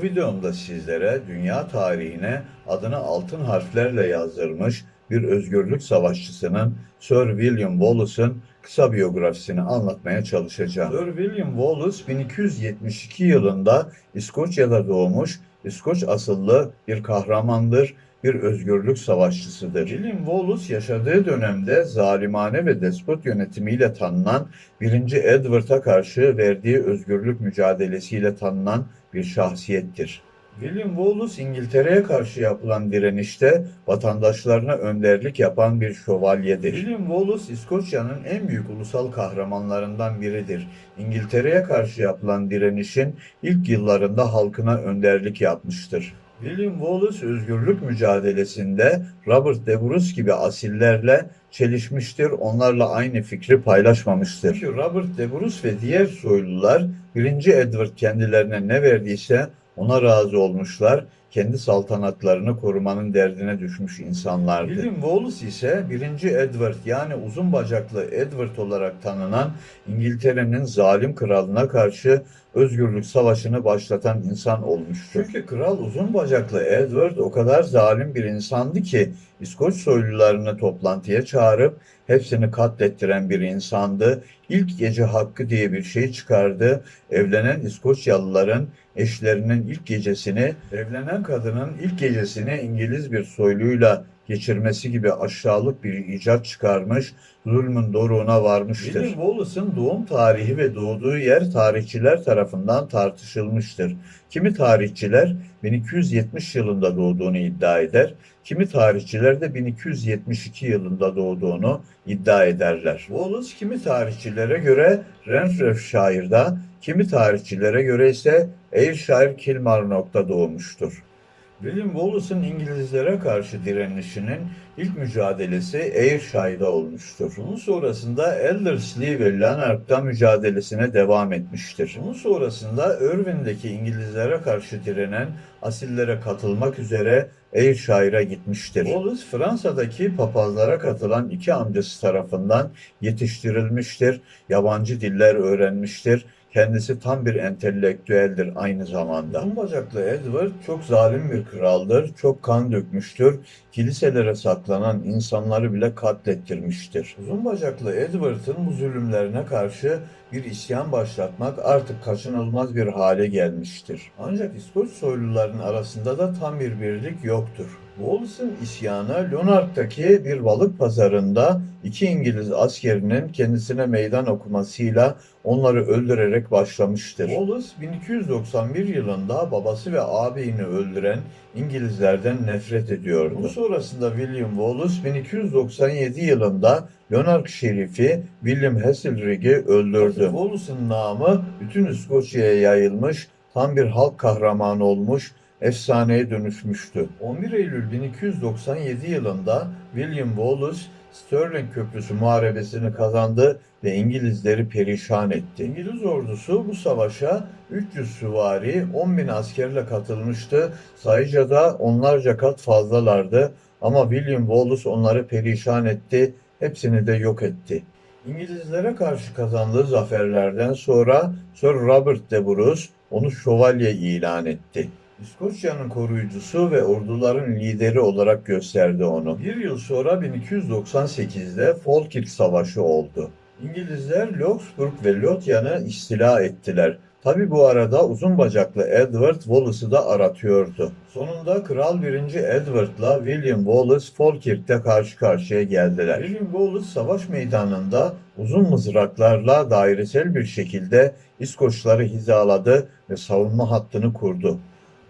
Bu videomda sizlere dünya tarihine adını altın harflerle yazdırmış bir özgürlük savaşçısının Sir William Wallace'ın kısa biyografisini anlatmaya çalışacağım. Sir William Wallace 1272 yılında İskoçya'da doğmuş, İskoç asıllı bir kahramandır, bir özgürlük savaşçısıdır. William Wallace yaşadığı dönemde zalimane ve despot yönetimiyle tanınan 1. Edward'a karşı verdiği özgürlük mücadelesiyle tanınan bir şahsiyettir. William Wallace İngiltere'ye karşı yapılan direnişte vatandaşlarına önderlik yapan bir şövalyedir. William Wallace İskoçya'nın en büyük ulusal kahramanlarından biridir. İngiltere'ye karşı yapılan direnişin ilk yıllarında halkına önderlik yapmıştır. William Wallace özgürlük mücadelesinde Robert de Bruce gibi asillerle çelişmiştir, onlarla aynı fikri paylaşmamıştır. Çünkü Robert de Bruce ve diğer soylular 1. Edward kendilerine ne verdiyse ona razı olmuşlar, kendi saltanatlarını korumanın derdine düşmüş insanlardı. William Wallace ise 1. Edward yani uzun bacaklı Edward olarak tanınan İngiltere'nin zalim kralına karşı özgürlük savaşını başlatan insan olmuştur. Çünkü kral uzun bacaklı Edward o kadar zalim bir insandı ki İskoç soylularını toplantıya çağırıp hepsini katlettiren bir insandı. İlk gece hakkı diye bir şey çıkardı. Evlenen İskoçyalıların eşlerinin ilk gecesini, evlenen kadının ilk gecesini İngiliz bir soyluyla geçirmesi gibi aşağılık bir icat çıkarmış, zulmün doruğuna varmıştır. William Wallace'ın doğum tarihi ve doğduğu yer tarihçiler tarafından tartışılmıştır. Kimi tarihçiler 1270 yılında doğduğunu iddia eder, kimi tarihçiler de 1272 yılında doğduğunu iddia ederler. Wallace kimi tarihçilere göre Renfrewshire'da, kimi tarihçilere göre ise Ayrshire Kilmarnock'ta doğmuştur. William Wallace'ın İngilizlere karşı direnişinin ilk mücadelesi Ayrshire'da olmuştur. Bunun sonrasında Ellerslie ve Lanark'ta mücadelesine devam etmiştir. Bunun sonrasında Irvine'deki İngilizlere karşı direnen asillere katılmak üzere Ayrshire'a gitmiştir. Wallace Fransa'daki papazlara katılan iki amcası tarafından yetiştirilmiştir. Yabancı diller öğrenmiştir. Kendisi tam bir entelektüeldir aynı zamanda. Uzun bacaklı Edward çok zalim bir kraldır, çok kan dökmüştür, kiliselere saklanan insanları bile katlettirmiştir. Uzun bacaklı Edward'ın bu zulümlerine karşı bir isyan başlatmak artık kaçınılmaz bir hale gelmiştir. Ancak İskoç soyluların arasında da tam bir birlik yoktur. Wallace'ın isyanı Lonark'taki bir balık pazarında iki İngiliz askerinin kendisine meydan okumasıyla onları öldürerek başlamıştır. Wallace 1291 yılında babası ve ağabeyini öldüren İngilizlerden nefret ediyordu. Bu sonrasında William Wallace 1297 yılında Lonark şerifi William Heselrig'i öldürdü. Wallace'ın namı bütün İskoçya'ya yayılmış, tam bir halk kahramanı olmuş, efsaneye dönüşmüştü. 11 Eylül 1297 yılında William Wallace Stirling Köprüsü muharebesini kazandı ve İngilizleri perişan etti. İngiliz ordusu bu savaşa 300 süvari, 10 bin askerle katılmıştı. Sayıca da onlarca kat fazlalardı ama William Wallace onları perişan etti, hepsini de yok etti. İngilizlere karşı kazandığı zaferlerden sonra Sir Robert de Bruce onu şövalye ilan etti. İskoçya'nın koruyucusu ve orduların lideri olarak gösterdi onu. Bir yıl sonra 1298'de Falkirk Savaşı oldu. İngilizler Loughborough ve Lothian'ı istila ettiler. Tabi bu arada uzun bacaklı Edward Wallace'ı da aratıyordu. Sonunda Kral 1. Edward'la William Wallace Falkirk'te karşı karşıya geldiler. William Wallace savaş meydanında uzun mızraklarla dairesel bir şekilde İskoçları hizaladı ve savunma hattını kurdu.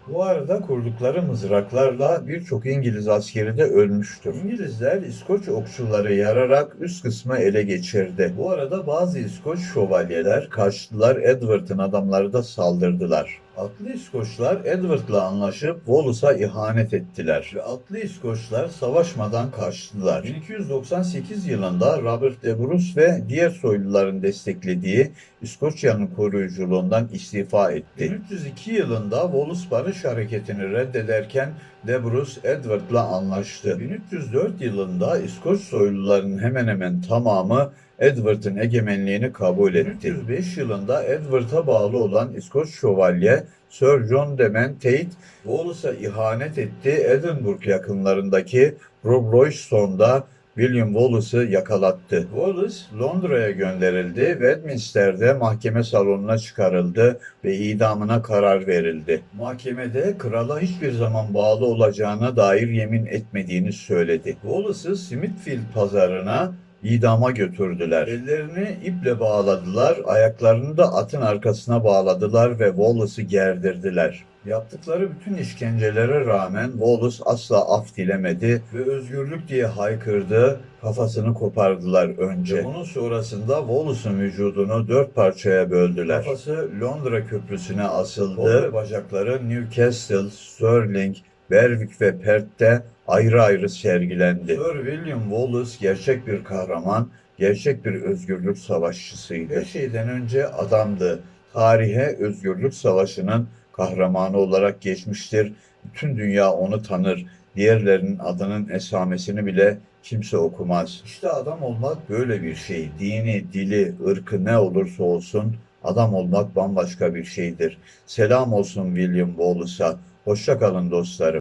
Bu arada kurdukları mızraklarla birçok İngiliz askeri de ölmüştür. İngilizler İskoç okçuları yararak üst kısmı ele geçirdi. Bu arada bazı İskoç şövalyeler kaçtılar, Edward'ın adamları da saldırdılar. Atlı İskoçlar Edward'la anlaşıp Wallace'a ihanet ettiler ve Atlı İskoçlar savaşmadan kaçtılar. 1298 yılında Robert de Bruce ve diğer soyluların desteklediği İskoçya'nın koruyuculuğundan istifa etti. 1302 yılında Wallace barış hareketini reddederken de Bruce Edward'la anlaştı. 1304 yılında İskoç soyluların hemen hemen tamamı Edward'ın egemenliğini kabul etti. 1305 yılında Edward'a bağlı olan İskoç şövalye Sir John Demen Tate, Wallace'a ihanet etti. Edinburgh yakınlarındaki Rob William Wallace'ı yakalattı. Wallace Londra'ya gönderildi ve Westminster'de mahkeme salonuna çıkarıldı ve idamına karar verildi. Mahkemede krala hiçbir zaman bağlı olacağına dair yemin etmediğini söyledi. Wallace'ı Smithfield pazarına idama götürdüler. Ellerini iple bağladılar, ayaklarını da atın arkasına bağladılar ve Wallace'ı gerdirdiler. Yaptıkları bütün işkencelere rağmen Wallace asla af dilemedi ve özgürlük diye haykırdı, kafasını kopardılar önce. Ve bunun sonrasında Wallace'ın vücudunu dört parçaya böldüler. Kafası Londra Köprüsü'ne asıldı. Ve bacakları Newcastle, Stirling, Berwick ve Perth'te ayrı ayrı sergilendi. Sir William Wallace gerçek bir kahraman, gerçek bir özgürlük savaşçısıydı. Her şeyden önce adamdı. Tarihe özgürlük savaşının kahramanı olarak geçmiştir. Bütün dünya onu tanır. Diğerlerinin adının esamesini bile kimse okumaz. İşte adam olmak böyle bir şey. Dini, dili, ırkı ne olursa olsun adam olmak bambaşka bir şeydir. Selam olsun William Wallace'a. Hoşça kalın dostlarım.